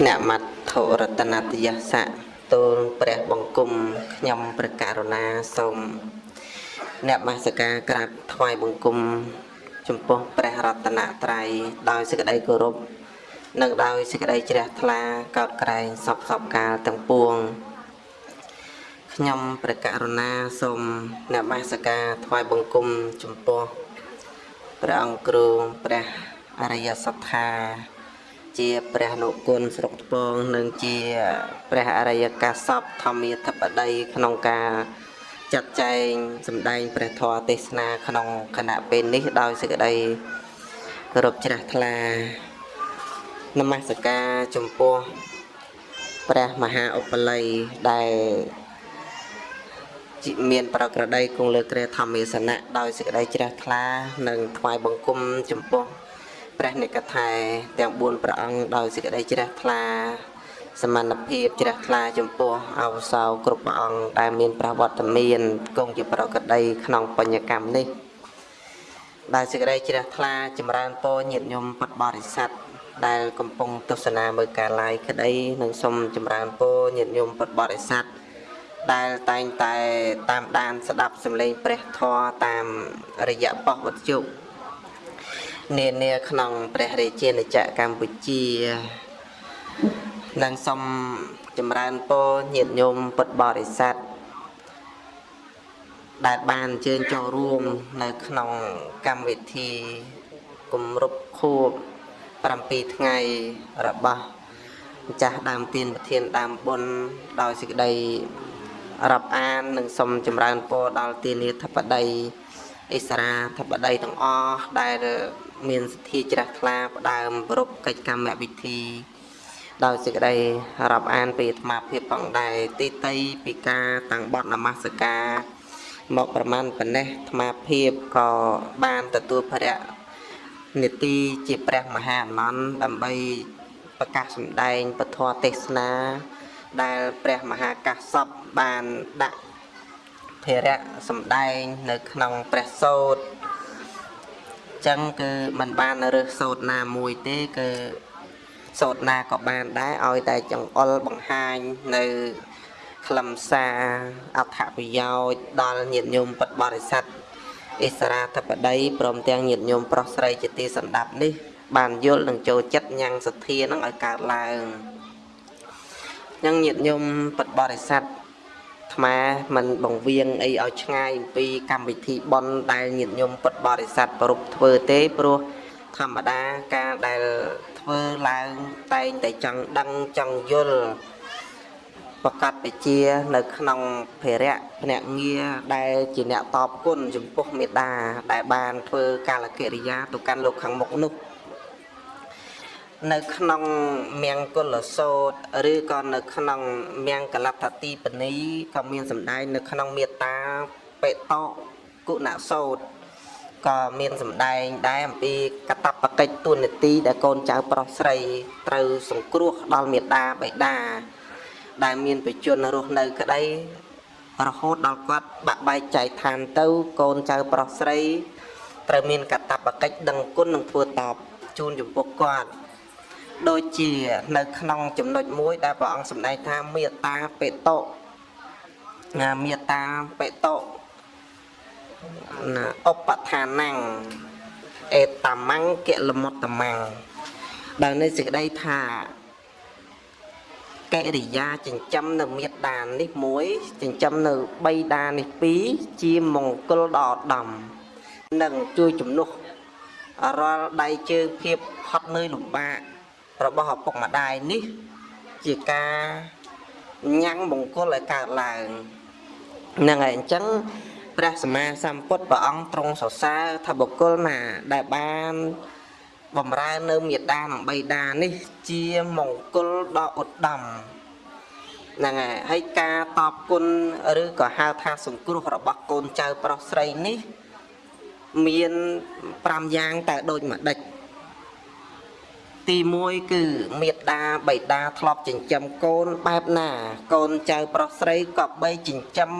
ភ្នាក់មត្ថរតនតយសៈទូលព្រះបង្គំខ្ញុំព្រះករុណាសូមអ្នកមស្ការក្រាបថ្វាយបង្គំ ចំពោះព្រះរតនត្រ័យដោយសេចក្តីគោរពនិងដោយសេចក្តីជ្រះថ្លាកោតក្រែងសពសពកាលទាំងពួងខ្ញុំព្រះករុណាសូមអ្នកមស្ការថ្វាយបង្គំចំពោះព្រះអង្គគ្រូព្រះអរិយសត្ថា ជាព្រះនុគុណស្រុកថ្ពងនិងជាព្រះអរិយកាសពធម្មាធិបតីក្នុងការចាត់ចែងសម្ដែងព្រះធម៌ទេសនាក្នុងគណៈពេលនេះដោយសេចក្តីគោរពជ្រះថ្លានមស្ការចំពោះព្រះមហាឧបល័យដែលមានប្រក្រតីគង់លើគ្រាធម្មាសនៈដោយសេចក្តីជ្រះថ្លានិងថ្វាយបង្គំចំពោះ ព្រះនិកថែទាំង4ព្រះអង្គដោយសេចក្តីជ្រះថ្លាសមត្ថភាពជ្រះថ្លាចំពោះអវសោគ្រប់ព្រះអង្គដែលមានប្រវត្តិមានគង់ជាប្រកដីក្នុងបញ្ញកម្មនេះដែលសេចក្តីជ្រះថ្លាចម្រើនពរញាតិញោមពុទ្ធបរិស័ទដែលកំពុងទស្សនាមើលការ live ក្តីនិងសូមចម្រើនពរញាតិញោមពុទ្ធបរិស័ទដែលតែងតែតាមដានស្ដាប់សម្លេងព្រះធម៌តាមរយៈប៉ុស្តិ៍វត្ថុ នានាក្នុងព្រះរាជាណាចក្រកម្ពុជានិងសូមចម្រើនពរញាតិញោមពុទ្ធបរិស័ទដែលបានអញ្ជើញចូលរួមនៅក្នុងកម្មវិធីគម្រប់ខួប7ថ្ងៃរបស់ម្ចាស់ដើមទានប្រធានដើមបុណ្យដោយសេចក្តីរាប់អាននិងសូមចម្រើនពរដល់ទានាធិបតីអិសរាធិបតីទាំងអស់ដែល មានសទ្ធាជ្រះថ្លាផ្ដើមប្រពកិច្ចកម្មវិធីដោយសេចក្តីរាប់អានពីអាត្មាភាពផងដែរទីតីពីការតាំងបត់នមស្ការមកប្រមាណប៉ុណ្ណេះអាត្មាភាពក៏បានទទួលភរៈនេតិជាព្រះមហាអនន្តដើម្បីប្រកាសសម្ដែងពធទេសនាដែលព្រះមហាកាសពបានដាក់ភរៈសម្ដែងនៅក្នុងព្រះសូត្រ ចឹងគឺมันបានរើសសូត្រណាមួយទេគឺសូត្រណាក៏បានដែរឲ្យតែចង្អុលបង្ហាញនៅខ្លឹមសារអត្ថប្រយោជន៍ដល់ញាតិញោមពុទ្ធបរិស័ទអិសរាធិបតីព្រមទាំងញាតិញោមប្រុសស្រីជាទីសន្តាប់នេះ បានយល់និងចូលចិត្តញ៉ាំងសទ្ធានឹងឲ្យកើតឡើងអញ្ចឹងញាតិញោមពុទ្ធបរិស័ទ ថ្មមិនបង្វៀងអីឲ្យឆ្ងាយអំពីកម្មវិធីបន់ដែលញាតិញោមពុទ្ធបរិស័ទប្រពធ្វើទេព្រោះធម្មតាការដែលធ្វើឡើងតែងតែចង់ដឹងចង់យល់ប្រកាសបជានៅក្នុងភារៈភ្នាក់ងារដែលជាអ្នកតបគុណចំពោះមេដាដែលបានធ្វើកាលកិរិយាទៅកាន់លោកខាងមុខនោះ នៅក្នុងមង្គលសោតឬក៏នៅក្នុងមង្គលដ្ឋទីបនីក៏មានសម្ដែងនៅក្នុងមេត្តាបេតោគុណសោតក៏មានសម្ដែងដែរអំពីកតបកិច្ចទួនាទីដែលកូនចៅប្រុសស្រីត្រូវសង្គ្រោះដល់មេដាបេដាដែលមានបជនរស់នៅក្តីរហូតដល់គាត់បាក់បែកចែកឋានទៅកូនចៅប្រុសស្រីត្រូវមានកតបកិច្ចដឹងគុណនិងធ្វើតបជូនចំពោះគាត់ ដូចជានៅក្នុងចំណុចមួយដែលព្រះអង្គសម្ដែងថាមេត្តាបេតោណាមេត្តាបេតោណាឧបឋានังអេតមੰគលមុតតមੰដែលនៃសេចក្តីថាកិរិយាចិញ្ចឹមនៅមេត្តានេះមួយចិញ្ចឹមនៅបីដានេះពីរជាមង្គលដ៏ឧត្តមនិងជួយជំនួសរាល់ដៃជើងភាពហត់នឿយលំបាក របស់ឪពុកម្ដាយនេះ ជាការញ៉ាំងមង្គលឲ្យកើតឡើងហ្នឹងហើយអញ្ចឹងព្រះសម្មាសម្ពុទ្ធព្រះអង្គទ្រង់សរសើរថាបុគ្គលណាដែលបានបំរើនៅមេដានិងបៃតានេះជាមង្គលដ៏ឧត្តមហ្នឹងហើយហើយការតបគុណឬក៏ហៅថាសង្គ្រោះរបស់កូនចៅប្រុសស្រីនេះ មាន5យ៉ាងតែដូចម្ដេច ទី1គឺមេត្តាបៃតាធ្លាប់ចិញ្ចឹមកូនបែបណា កូនចៅប្រុសស្រីក៏បីចិញ្ចឹម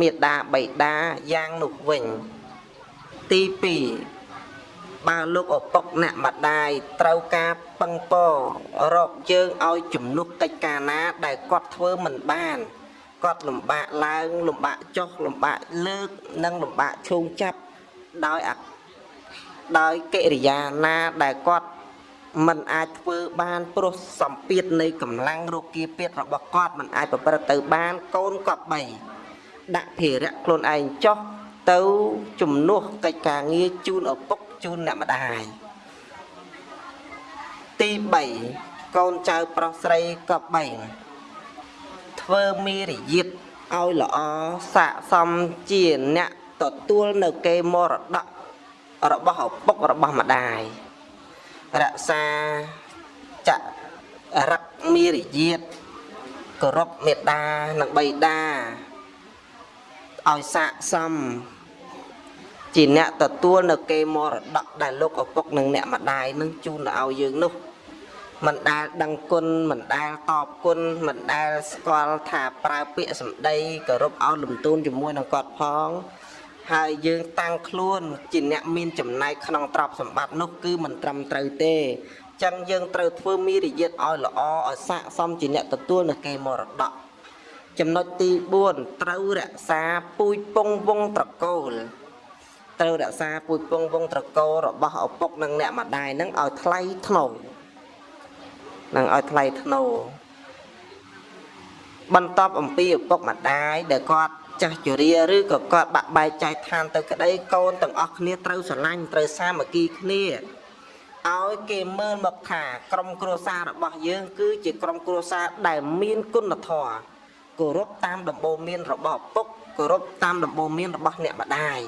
មេត្តាបៃតាយ៉ាងនោះវិញ ទី2បើលោកឪពុកអ្នកម្ដាយត្រូវការពឹងពររកយើងឲ្យជំនួសកិច្ចការណាដែលគាត់ធ្វើមិនបានគាត់លំបាកឡើងលំបាកចុះលំបាកលើកនិងលំបាកឈោងចាប់ដោយអដោយកិរិយាណាដែលគាត់ មិនអាចធ្វើបានព្រោះសម្ពាធនៃកម្លាំងរោគាពាធរបស់គាត់មិនអាចប្រព្រឹត្តទៅបានកូនគាត់បីដាក់ភារៈខ្លួនឯងចុះទៅជំនួសកិច្ចការងារជូនឪពុកជូនអ្នកម្ដាយទី3កូនចៅប្រុសស្រីក៏បីធ្វើមីរយាទឲ្យល្អស័កសមជាអ្នកទទួលនៅគេមរតករបស់ឪពុករបស់ម្ដាយ រក្សាចរិតមីរយាទគោរពមេត្តានិងបិតាឲ្យស័កសមជាអ្នកទទួលនៅគេមរតកដែលលោកឪពុកនិងអ្នកម្ដាយនឹងជូនទៅឲ្យយើងនោះមិនដែលដឹងគុណមិនដែលតបគុណមិនដែលស្គាល់ថាប្រើពាក្យសម្ដីគោរពឲ្យលំទោនជាមួយនឹងគាត់ផង ហើយយើងតាំងខ្លួនជាអ្នកមានចំណែកក្នុងទ្រព្យសម្បត្តិនោះគឺមិនត្រឹមត្រូវទេចឹងយើងត្រូវធ្វើមីរយាទឲ្យល្អឲ្យស័កសមជាអ្នកទទួលនៅគេមរតកចំណុចទី4ត្រូវរក្សាពូជពងវងត្រកូលត្រូវរក្សាពូជពងវងត្រកូលរបស់ឪពុកនិងអ្នកម្ដាយនឹងឲ្យថ្លៃថ្នូរនឹងឲ្យថ្លៃថ្នូរបន្ទាប់អំពីឪពុកម្ដាយដែលគាត់ ចាស់ជរាឬក៏គាត់បាក់បែកចែកឋានទៅក្តីកូនទាំងអស់គ្នាត្រូវស្រឡាញ់ត្រូវសាមគ្គីគ្នាឲ្យគេមើលមកថាក្រុមគ្រួសាររបស់យើង គឺជាក្រុមគ្រួសារដែលមានគុណធម៌គោរពតាមដំបូន្មានរបស់ឪពុកគោរពតាមដំបូន្មានរបស់អ្នកម្ដាយ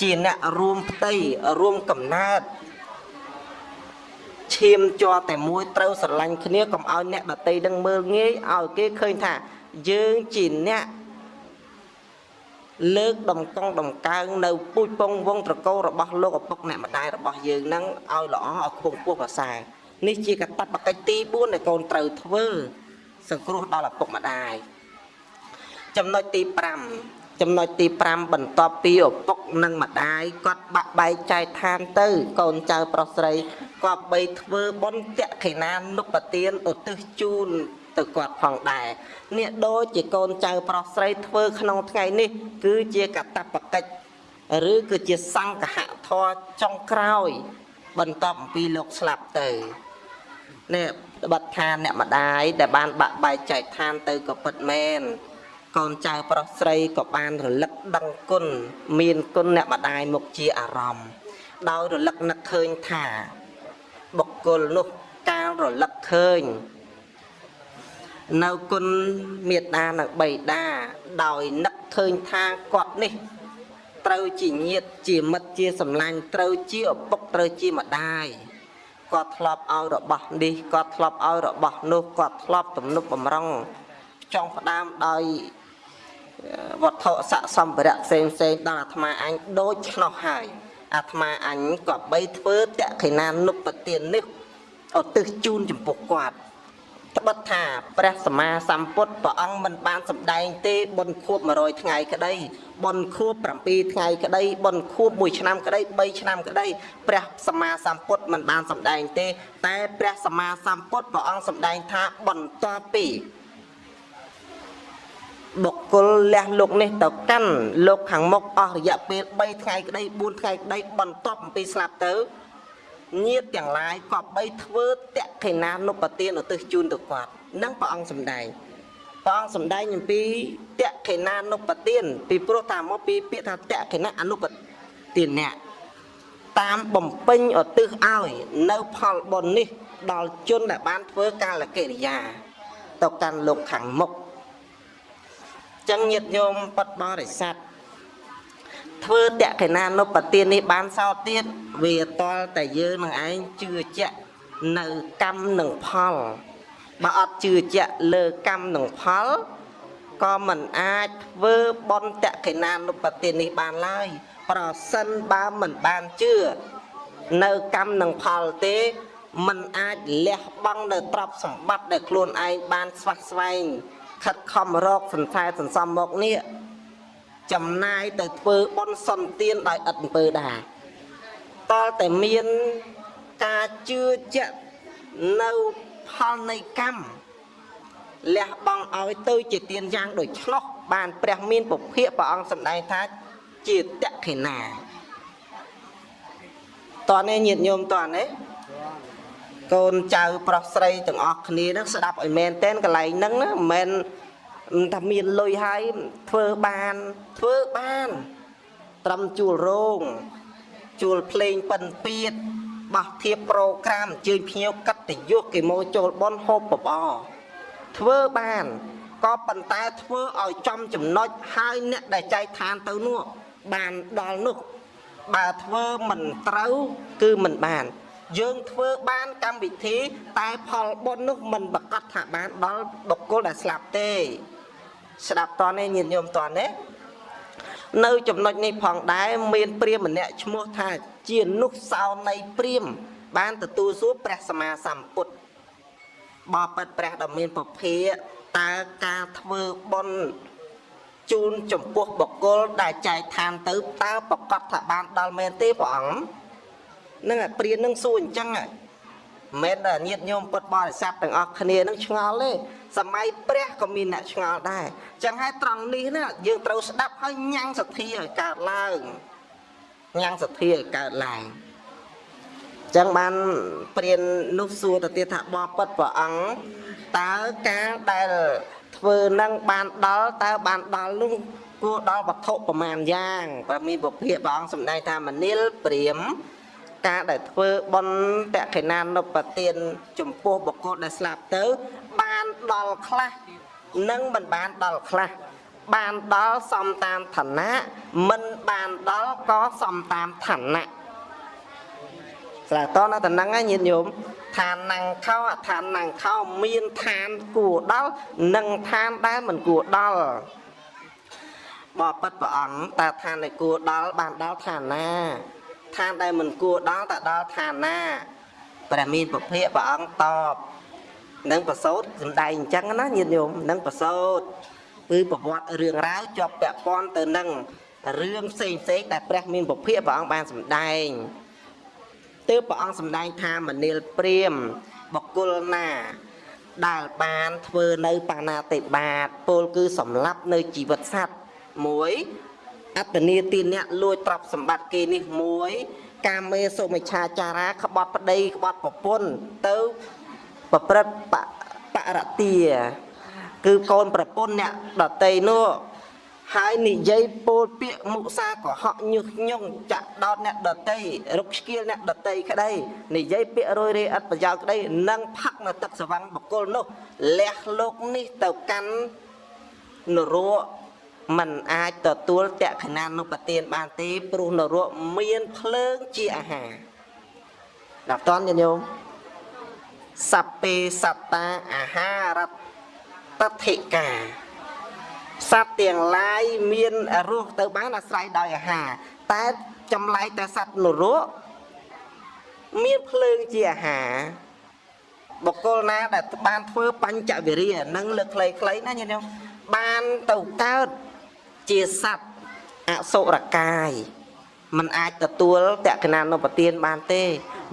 ជាអ្នករួមផ្ទៃរួមកំណើតឈាមជាប់តែមួយត្រូវស្រឡាញ់គ្នាកុំឲ្យអ្នកដតីនឹងមើលងាយឲ្យគេឃើញថាយើងជាអ្នក លើកដំកង់ដំកើងនៅពូជពងវងត្រកូលរបស់លោកឪពុកអ្នកម្ដាយរបស់យើងនឹងឲ្យល្អឲ្យខ្ពង់ខ្ពស់ប្រសើរនេះជាកតបកិច្ចទី4ដែលកូនត្រូវធ្វើសង្គ្រោះដល់ឪពុកម្ដាយចំណុចទី5ចំណុចទី5បន្ទាប់ពីឪពុកនិងម្ដាយគាត់បាក់បែកចែកឋានទៅ កូនចៅប្រុសស្រីគាត់បីធ្វើបុណ្យតេខេណានុបទានឧទ្ទិសជូន ទៅគាត់ផងដែរនេះដូចជាកូនចៅប្រុសស្រីធ្វើក្នុងថ្ងៃនេះ គឺជាកតបកិច្ចឬគឺជាសង្កហធរចុងក្រោយ បន្ទាប់អំពីលោកស្លាប់ទៅនេះបတ်ឋានអ្នកម្ដាយដែលបានបាក់បែកចែកឋានទៅក៏ពិតមែនកូនចៅប្រុសស្រីក៏បានរលឹកដឹងគុណមានគុណអ្នកម្ដាយមកជាអារម្មណ៍ដោយរលឹកនឹកឃើញថាបុគ្គលនោះកាលរលឹកឃើញ នៅគុណមេត្តានិងបិតាដោយនឹកឃើញថាគាត់នេះ ត្រូវជាញាតជាមិត្តជាសម្លាញ់ត្រូវជាឪពុកត្រូវជាម្ដាយគាត់ធ្លាប់ឲ្យរបស់នេះគាត់ធ្លាប់ឲ្យរបស់នោះគាត់ធ្លាប់ទំនុកបំរុងចង់ផ្ដើមដោយវត្ថុស័កសម្ភារៈផ្សេងផ្សេងដល់អាត្មាអញដូចឆ្នោះហើយអាត្មាអញក៏បីធ្វើតក្កិណានុបទាននេះឧទ្ទិសជូនចំពោះគាត់ ត្បិតថាព្រះសម្មាសម្ពុទ្ធព្រះអង្គមិនបានសម្ដែងទេបុណ្យខួប100ថ្ងៃក្តីបុណ្យខួប7ថ្ងៃក្តីបុណ្យខួប1ឆ្នាំក្តី3ឆ្នាំក្តីព្រះសម្មាសម្ពុទ្ធមិនបានសម្ដែងទេ តែព្រះសម្មាសម្ពុទ្ធព្រះអង្គសម្ដែងថាបន្ទាប់ពីបុគ្គលលះលោកនេះទៅកាន់លោកខាងមុខអស់រយៈពេល3ថ្ងៃក្តី4ថ្ងៃក្តីបន្ទាប់អំពីស្លាប់ទៅ ញាតទាំងឡាយក៏បីធ្វើតក្កិណានុបទានឧទ្ទិសជូនទៅគាត់នឹងព្រះអង្គសម្ដែងព្រះអង្គសម្ដែងអំពីតក្កិណានុបទានពីព្រោះតាមមកពីពាក្យថាតក្កិណាអនុបទានអ្នកតាមបំពេញឧទ្ទិសឲ្យនៅផលបុណ្យនេះ ដល់ជនដែលបានធ្វើកាលកិរិយាទៅកាន់លោកខាងមុខចឹងញាតិញោមពុតបរិស័ទ ធ្វើតក្កិណានុបទាននេះបានសោតទៀតវាតល់តែយើងនឹងឯងជឿជាក់នៅកម្មនិងផលបើអត់ជឿជាក់លើកម្មនិងផលក៏មិនអាចធ្វើបន់តក្កិណានុបទាននេះបានឡើយប្រសិនបើមិនបានជឿនៅកម្មនិងផលទេมันអាចលះបង់នៅទ្រព្យសម្បត្តិដែលខ្លួនឯងបានស្វះស្វែងខិតខំរកសន្សែសន្សំមកនេះ ចំណាយទៅធ្វើបុណ្យសន្តានដោយឥតអំពើដែរតលតែមានការជឿជាក់នៅផលនៃកម្មលះបង់ឲ្យទៅជាទានយ៉ាងដូចឆ្លោះបានព្រះមានពភៈព្រះអង្គសម្ដែងថាជាតក្ខិណាតនេះញាតិញោមតនេះកូនចៅប្រុសស្រីទាំងអស់គ្នានឹងស្ដាប់ឲ្យមែនតែនកន្លែងហ្នឹងណាមិនមែន ថាមានលុយហើយធ្វើបានធ្វើបាន ត្រឹមជួលរោងជួលភ្លេងប៉ិនពៀតបោះធៀបប្រូក្រាមអញ្ជើញភ្ញៀវកត្តយុសគេមកចូលបនហូបបបរធ្វើបានក៏ប៉ុន្តែធ្វើឲ្យចំចំណុចហើយអ្នកដែលចែកឋានទៅនោះបានដល់នោះបើធ្វើមិនត្រូវគឺមិនបាន យើងធ្វើបានកម្មវិធី តែផលបុណ្យនោះមិនប្រកាសថាបានដល់បុគ្គលដែលស្លាប់ទេ ស្ដាប់តនេះញាតិញោមតនេះនៅចំណុចនេះផងដែរមានព្រាហ្មណ៍ម្នាក់ឈ្មោះថាជានុសោនៃព្រាហ្មណ៍បានទទួលសួរព្រះសម្មាសម្ពុទ្ធបបិទ្ធព្រះដ៏មានពភាតើការធ្វើបុណ្យជូនចំពោះបុគ្គលដែលចែកឋានទៅតើប្រកាសថាបានដល់មែនទេព្រះអង្គនឹងព្រាននឹងសួរអញ្ចឹងហើយមិនមែនញាតញោមពុតបរិស័ទទាំងអស់គ្នានឹងឆ្ងល់ទេ សម័យព្រះក៏មានអ្នកឆ្ងល់ដែរអញ្ចឹងហើយត្រង់នេះណាយើងត្រូវស្ដាប់ហើយញ៉ាំងសទ្ធាឲ្យកើតឡើងញ៉ាំងសទ្ធាឲ្យកើតឡើងចឹងបានព្រាននោះសួរទៅទៀតថាបបពិតព្រះអង្គតើការដែលធ្វើនឹងបានដល់តើបានដល់នោះគួរដល់វត្ថុប្រមាណយ៉ាងបើមានពភាព្រះអង្គសម្ដែងថាមនិលព្រាម ការដែលធ្វើបុណ្យតក្កិណានុបទានចំពោះបុគ្គលដែលស្លាប់ទៅ បានដល់ខ្លះនិងមិនបានដល់ខ្លះបានដល់សំតាមឋានៈមិនបានដល់ក៏សំតាមឋានៈស្រាតនៅតំណឹងញាតិញោមឋានណាំងខោអឋានណាំងខោមានឋានគួរដល់និងឋានដែលមិនគួរដល់បបិទ្ធព្រះអង្គតើឋានដែលគួរដល់បានដល់ឋានណា ឋានដែលមិនគួរដល់តើដល់ឋានណាព្រះមានពភៈព្រះអង្គតបនឹងប្រសូតសំដែងអញ្ចឹងណាញាតិញោមនឹងប្រសូតគឺប្រវត្តិរឿងរ៉ាវជាប់ពាក់ព័ន្ធទៅនឹងរឿងផ្សេងផ្សេងដែលព្រះមានពភៈព្រះអង្គបានសម្ដែងទើបព្រះអង្គសម្ដែងថាមនាលព្រាមបកុលណាដែលបានធ្វើនៅបាណាតិបាតពលគឺសម្លាប់នៅជីវិតសត្វមួយ អត្តនីទីអ្នកលួចទ្រព្យសម្បត្តិគេនេះមួយកាមេសុមិឆាចារាក្បត់ប្តីក្បត់ប្រពន្ធទៅប្រព្រឹត្តបរទាគឺកូនប្រពន្ធអ្នកដតីនោះហើយនិយាយពោលពាក្យមុសាកុហកញុះញង់ចាក់ដោតអ្នកដតីរុកស្គៀលអ្នកដតីក្តីនិយាយពាក្យរយរេអត់ប្រយោជន៍ក្តីនឹងផឹកនៅទឹកសវੰងបកុលនោះលះលោកនេះទៅកាន់នរក มันអាចទទួលតក្ខណានុបទានបានទេព្រោះនរកមានភ្លើងជាអាហារដល់តនញោមសពេសត្តាអាហារតថិកាសត្វទាំងឡាយមានរស់ទៅបានអាស្រ័យដោយអាហារតែចម្លែកតែសត្វនរកមានភ្លើងជាអាហារបុគ្គលណាដែលបានធ្វើបញ្ចវិរិយនឹងលើកខ្លីៗណាញាតិញោមបានទៅកើត ជាសត្វអសុរកាយมันអាចទទួលតក្កណានុបទានបានទេ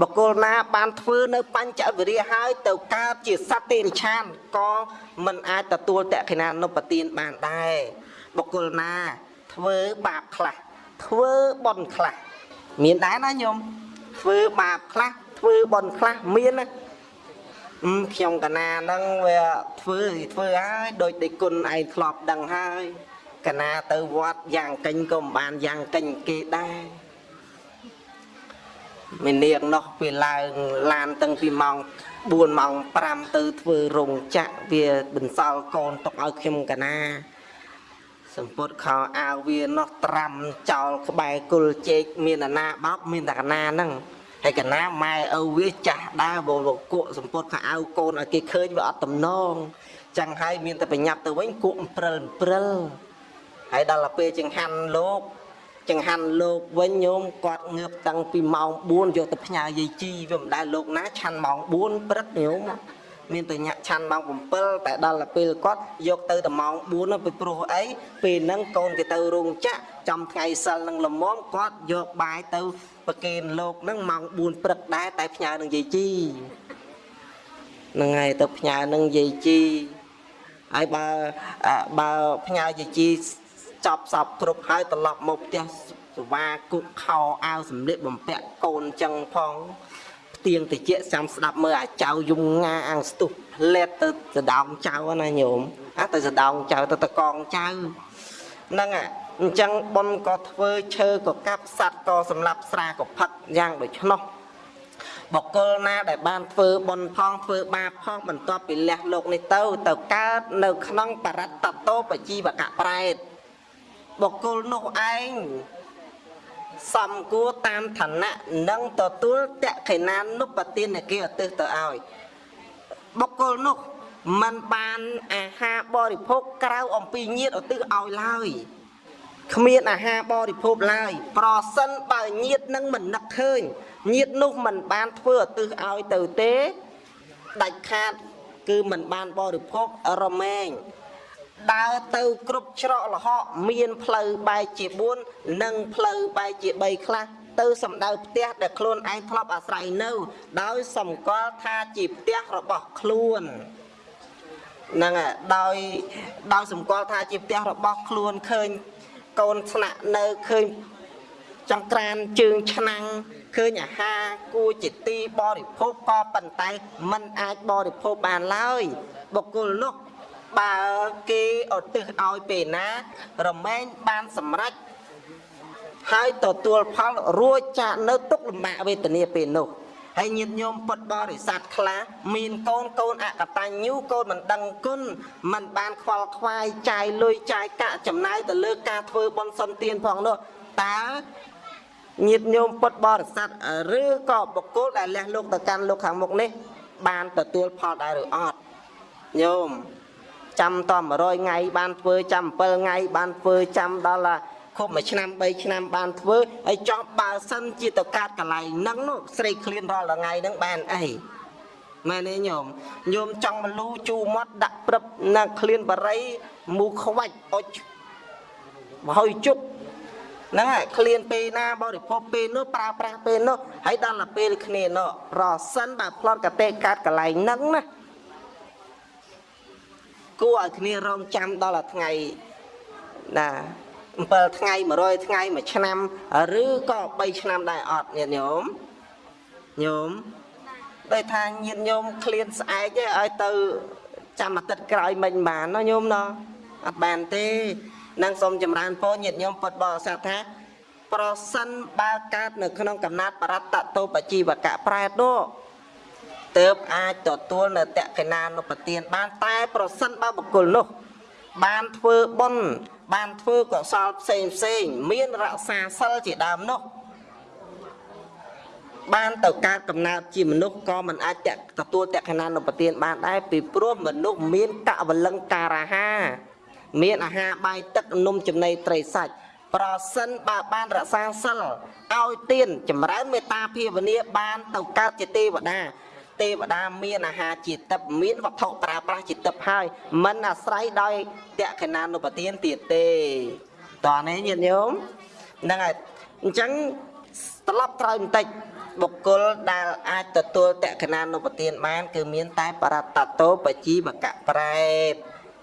បកគលណាបានធ្វើនៅបញ្ចវិរិយហើយទៅកើតជាសត្វតិរិឆានក៏មិនអាចទទួលតក្កណានុបទានបានដែរបកគលណាធ្វើបាបខ្លះធ្វើបុណ្យខ្លះមានដែរណាញោមធ្វើបាបខ្លះធ្វើបុណ្យខ្លះមានណាខ្ញុំកណាហ្នឹងវាធ្វើធ្វើហើយដោយដេគុណឯងធ្លាប់ដឹងហើយ កណាទៅវត្តយ៉ាងកិញក៏មិនបានយ៉ាងកិញគេដែរមីនាងនោះវាឡើងឡានតាំងពីម៉ោង4ម៉ោង5ទៅធ្វើរោងចក្រវាបន្សល់កូនទុកឲ្យខ្ញុំកណាសម្ពុតខោអាវវានោះត្រាំចោលក្បែរគុលជែកមានអាណាបោកមានតែកណាហ្នឹងហើយកណាម៉ែឪវាចាស់ដើរបលគក់សម្ពុតខោអាវកូនឲ្យគេឃើញវាអត់តំណងចឹងហើយមានតែប្រញាប់ទៅវិញគក់ព្រិលព្រិល ហើយដល់ទៅពេលចង្ហាន់លោកចង្ហាន់លោកវិញញោមគាត់ងើបតាំងពីម៉ោង4យកទៅផ្ញើយាយជីវាមិនដែលលោកណាឆាន់ម៉ោង4ព្រឹកញោមមានតែញាក់ឆាន់ម៉ោង7តែដល់ទៅពេលគាត់យកទៅតែម៉ោង4ទៅពីព្រោះអីពេលហ្នឹងកូនគេទៅរោងចក្រចំថ្ងៃសិលនឹងល្មមគាត់យកបាយទៅប្រគេនលោកហ្នឹងម៉ោង4ព្រឹកដែរតែផ្ញើនឹងយាយជីហ្នឹងហើយទៅផ្ញើនឹងយាយជីហើយបើអ่าបើផ្ញើយាយជី ចប់សពគ្រប់ហើយត្រឡប់មកផ្ទះសវាគុកខោអាវសម្លៀកបំពាក់កូនចឹងផងផ្ទៀងតិចចាំស្ដាប់មើលអាចៅយំងាអាំងស្ទុះផ្លែតទៅសដោងចៅណាញោមអាទៅសដោងចៅទៅតកងចៅហ្នឹងអាអញ្ចឹងប៉ុនក៏ធ្វើឈើក៏កាប់សัตว์ក៏សម្លាប់ស្រាក៏ផឹកយ៉ាងដូច្នោះបកគលណាដែលបានធ្វើបុណ្យផងធ្វើបាបផងបន្ទាប់ពីលះលោកនេះទៅទៅកើតនៅក្នុងបរតតោបជីវកៈប្រែត បុគ្គលនោះឯងសំគួរតាមឋានៈនិងទទួលតក្ខិណានុបទានគេឧទ្ទិសទៅឲ្យបុគ្គលនោះมันបានអាហារបរិភោគក្រៅអំពីញាតឧទ្ទិសឲ្យឡើយគ្មានអាហារបរិភោគឡើយប្រសិនបើញាតនឹងមិននឹកឃើញញាតនោះមិនបានធ្វើឧទ្ទិសឲ្យទៅទេដាច់ខាត គឺមិនបានបរិភោគរមែង ដើរទៅគ្រប់ច្រកលហកមានផ្លូវបែកជា4និងផ្លូវបែកជា3ខ្លះទៅសំដៅផ្ទះដែលខ្លួនឯងធ្លាប់អាស្រ័យនៅ ដោយសម្គាល់ថាជាផ្ទះរបស់ខ្លួនហ្នឹងហើយដោយដោយសម្គាល់ថាជាផ្ទះរបស់ខ្លួនឃើញកូនស្នាក់នៅឃើញចង្ក្រានជើងឆ្នាំងឃើញអាហារគួរជាទីបរិភោគក៏ប៉ុន្តែมันអាចបរិភោគបានឡើយបុគ្គលនោះ បើគេឧទ្ទិសឲ្យពេលណា រមែងបានសម្រេចហើយទទួលផលរួចចាកនៅទុកលំបាកវេទនាពេលនោះហើយញាតិញោមពុទ្ធបរិស័ទខ្លះមានកូនកូនអកតញ្ញូកូនមិនដឹងគុណមិនបានខ្វល់ខ្វាយចាយលុយចាយកាក់ចំណាយទៅលើការធ្វើបុណ្យសន្តានផងនោះតើញាតិញោមពុទ្ធបរិស័ទឬក៏បុគ្គលដែលលះលោកទៅកាន់លោកខាងមុខនេះ បានទទួលផលដែរឬអត់ញោម ចាំត100ថ្ងៃបានធ្វើចាំ7ថ្ងៃបានធ្វើចាំដល់ខុបមួយឆ្នាំ3ឆ្នាំបានធ្វើហើយចប់បើសិនជាទៅកាត់កន្លែងហ្នឹងនោះស្រីឃ្លានរាល់ថ្ងៃហ្នឹងបានអីមែនទេញោមញោមចង់មលូជូមាត់ដាក់ព្រឹបណាឃ្លានបរិយមូខ្វាច់អុចមហើយជប់ហ្នឹងហើយឃ្លានពេលណាបរិភពពេលនោះប្រើប្រាស់ពេលនោះហើយដល់ទៅពេលគ្នានោះប្រសិនបើផ្លត់កតេកាត់កន្លែងហ្នឹងណា គួរឲ្យគ្នារងចាំដល់ថ្ងៃណា7ថ្ងៃ100ថ្ងៃ1ឆ្នាំឬក៏3ឆ្នាំដែរអត់ញាតិញោមញោមដោយថាញាតិញោមឃ្លានស្អែកឯឲ្យទៅចាំអាទិត្យក្រោយមិញបានណាញោមណោះអត់បានទេនឹងសូមចម្រើនពរញាតិញោមពុទ្ធបរិស័ទថា ប្រសិនបើកើតនៅក្នុងកំណត់បរតតោបជីវកៈប្រែតនោះ ទើបអាចទទួលនៅតក្កិណានុបទានបានតែប្រសិនបើបុគ្គលនោះ បានធ្វើបុណ្យបានធ្វើកុសលផ្សេងផ្សេង មានរក្សាសិលជាដើមនោះបានទៅកើតកំណើតជាមនុស្សក៏មិនអាចទទួលតក្កិណានុបទានបានដែរពីព្រោះមនុស្សមានកវលង្ការាហាមានអាហារបាយទឹកនំចំណីត្រីសាច់ប្រសិនបើបានរក្សាសិលឲ្យទៀនចម្រើនមេត្តាភាវនាបានទៅកើតជាទេវតា ទេវតាមានអាហារជាទឹកមានវត្ថុប្រើប្រាស់ជាទឹកហើយមិនអាស្រ័យដោយតក្កិណានុបទានទៀតទេតើនេះញាតិញោមហ្នឹងហើយអញ្ចឹងត្រឡប់ក្រោយបន្តិចបុគ្គលដែលអាចទទួលតក្កិណានុបទានបាន គឺមានតែបរតតោបជីវកៈប្រែត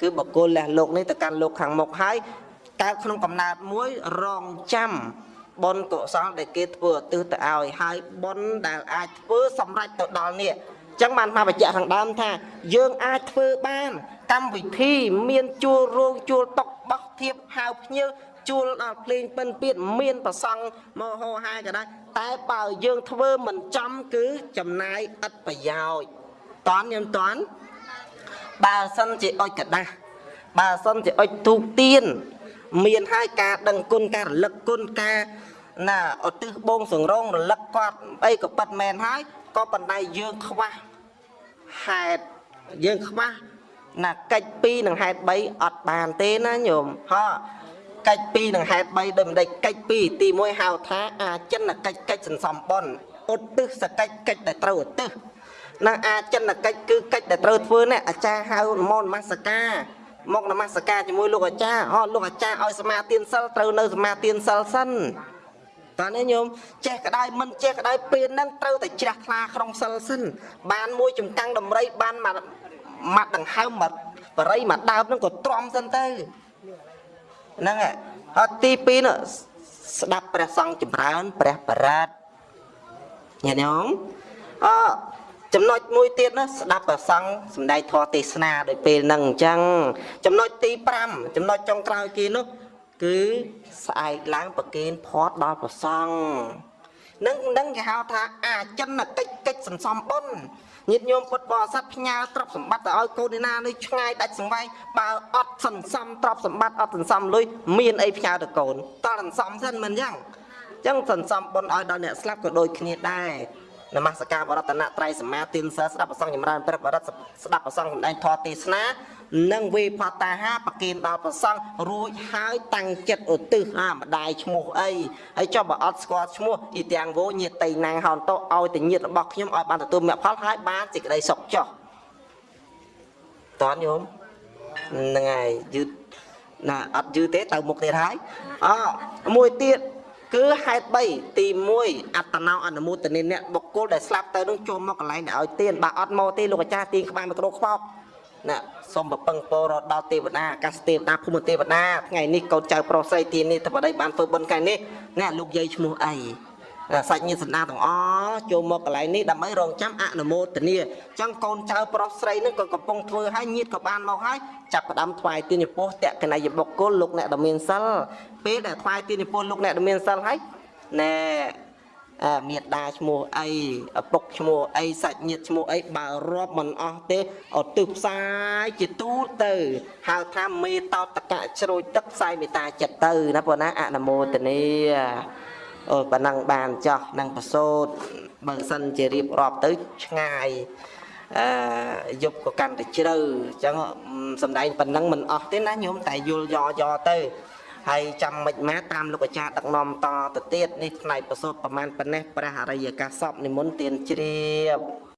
គឺបុគ្គលលះលោកនេះទៅកាន់លោកខាងមុខហើយកើតក្នុងកំណើតមួយរងចាំ បុណ្យកុសលដែលគេធ្វើឧទ្ទិសទៅឲ្យហើយបុណ្យដែលអាចធ្វើសម្រេចទៅដល់នេះអញ្ចឹងបានមកបញ្ជាក់ខាងដើមថា យើងអាចធ្វើបានកម្មវិធីមានជួលរោងជួលតុកបោះធៀបហៅភ្ញៀវជួលដល់ភ្លេងពិនពៀតមានប្រសង់មកហោហាយក៏ដែរតែបើយើងធ្វើមិនចំគឺចំណាយឥតប្រយោជន៍តន់ញឹមតន់បើសិនជាអុចกระដាស់បើសិនជាអុចទូកទៀន មានហើយការដឹងគុណការរលឹកគុណការណាឧទ្ទិសបងសង្រងរលឹកគាត់អីក៏ប៉ិតមែនហើយក៏ប៉ុន្តែយើងខ្វះហេតុយើងខ្វះណាកិច្ច2និងហេតុ3អត់បានទេណាញោមហ៎កិច្ច2និងហេតុ3ដូចមិនដេចកិច្ច2ទី1ហៅថាអាចិនកិច្ចកិច្ចសន្សំបុណ្យឧទ្ទិសសកិច្ចកិច្ចដែលត្រូវឧទ្ទិសនឹងអាចិនកិច្ចគឺកិច្ចដែលត្រូវធ្វើនេះអាចារ្យហៅមកនមស្ការ មកនមស្ការជាមួយលោកអាចារ្យអត់លោកអាចារ្យឲ្យសមាទានសិលត្រូវនៅសមាទានសិលសិនតើនេះញោមចេះក្តៅមិនចេះក្តៅពេលហ្នឹងត្រូវតែជ្រះថ្លាក្នុងសិលសិនបានមួយចំកាំងដំរីបានមកម៉ាត់ដង្ហើមមកបរិយមកដើមហ្នឹងក៏ទ្រាំសិនទៅហ្នឹងហើយហើយទី2នោះស្ដាប់ព្រះសង្ឃចម្រើនព្រះបរិត្តញាតិញោមអ ចំណុចមួយទៀតណាស្ដាប់ព្រះសង្ឃសំដែងធម៌ទេសនាដោយពេលហ្នឹងអញ្ចឹងចំណុចទី5ចំណុចចុងក្រោយគេនោះគឺស្អែកឡើងប្រគេនផាត់ដល់ព្រះសង្ឃនឹងនឹងគេហៅថាអាចិនកិច្ចកិច្ចសន្សំបុណ្យញាតិញោមពុទ្ធបរិស័ទផ្ញើទ្រព្យសម្បត្តិទៅឲ្យកូនណានេះឆ្ងាយដាច់សង្វែងបើអត់សន្សំទ្រព្យសម្បត្តិអត់សន្សំលុយមានអីផ្ញើទៅកូនតើសន្សំសិនមិនអញ្ចឹងអញ្ចឹងសន្សំបុណ្យឲ្យដល់អ្នកស្លាប់ក៏ដូចគ្នាដែរ នមស្ការបរតនត្រ័យសមាទានសិលស្ដាប់ប្រសងចម្រើនព្រះបរិត្តស្ដាប់ប្រសងសម្ដែងធម៌ទេសនានិងវេផតាហាប្រគិនដល់ប្រសងរួចហើយតាំងចិត្តឧទ្ទិសអាម្ដាយឈ្មោះអីហើយចុះបើអត់ស្គាល់ឈ្មោះអ៊ីទាំងវោញាតិណាងហោនតោឲ្យតែញាតិរបស់ខ្ញុំឲ្យបានទទួលមគ្គផលហើយបានសេចក្តីសុខចុះតន់ញោមហ្នឹងហើយយឺតណាអត់យឺតទេទៅមុខទៀតហើយអមួយទៀត គឺហេតុ3ទី1អត្តនោអនុមោទនីអ្នកបុគ្គលដែលស្លាប់ទៅនឹងចូលមកកន្លែងដែលឲ្យទៀនបើអត់មកទេលោកអាចារ្យទៀនក្បាលមីក្រូខ្វោកណាសូមប្រពឹងពរដល់ទេវតាអាកាសទេវតាភូមិទេវតាថ្ងៃនេះកូនចៅប្រុសស្រីទីនេះទៅបដិបានធ្វើបុណ្យថ្ងៃនេះណាលោកយាយឈ្មោះអី សាច់ញាតិសន្តានទាំងអស់ចូលមកកន្លែងនេះដើម្បីរងចាំអនុមោទនាអញ្ចឹងកូនចៅប្រុសស្រីនឹងក៏កំពុងធ្វើឲ្យញាតិក៏បានមកហើយចាប់ផ្ដើមថ្វាយទានចំពោះតក្កណីយបុគ្គលលោកអ្នកដ៏មានសិលពេលដែលថ្វាយទានចំពោះលោកអ្នកដ៏មានសិលហើយណែអើមេដាឈ្មោះអីឪពុកឈ្មោះអីសាច់ញាតិឈ្មោះអីបើរាប់មិនអស់ទេឧទ្ទិសផ្សាយជាទូទៅហៅថាមេតតកៈជ្រោយទឹកផ្សាយមេត្តាចិត្តទៅណាបងណាអនុមោទនា អូប៉ុណ្ណឹងបានចោះនឹងប្រសូតបើសិនជារៀបរាប់ទៅឆ្ងាយអឺយប់ក៏កាន់តែជ្រៅអញ្ចឹងសំដែងប៉ុណ្ណឹងមិនអស់ទេណាញោមតែយល់យ៉យ៉ទៅហើយចាំមិនម៉ាតាមលោកអាចារ្យដឹកនាំតទៅទៀតនេះផ្នែកប្រសូតប្រមាណប៉ុណ្ណេះព្រះអរិយកាសពនិមន្តទានជ្រាប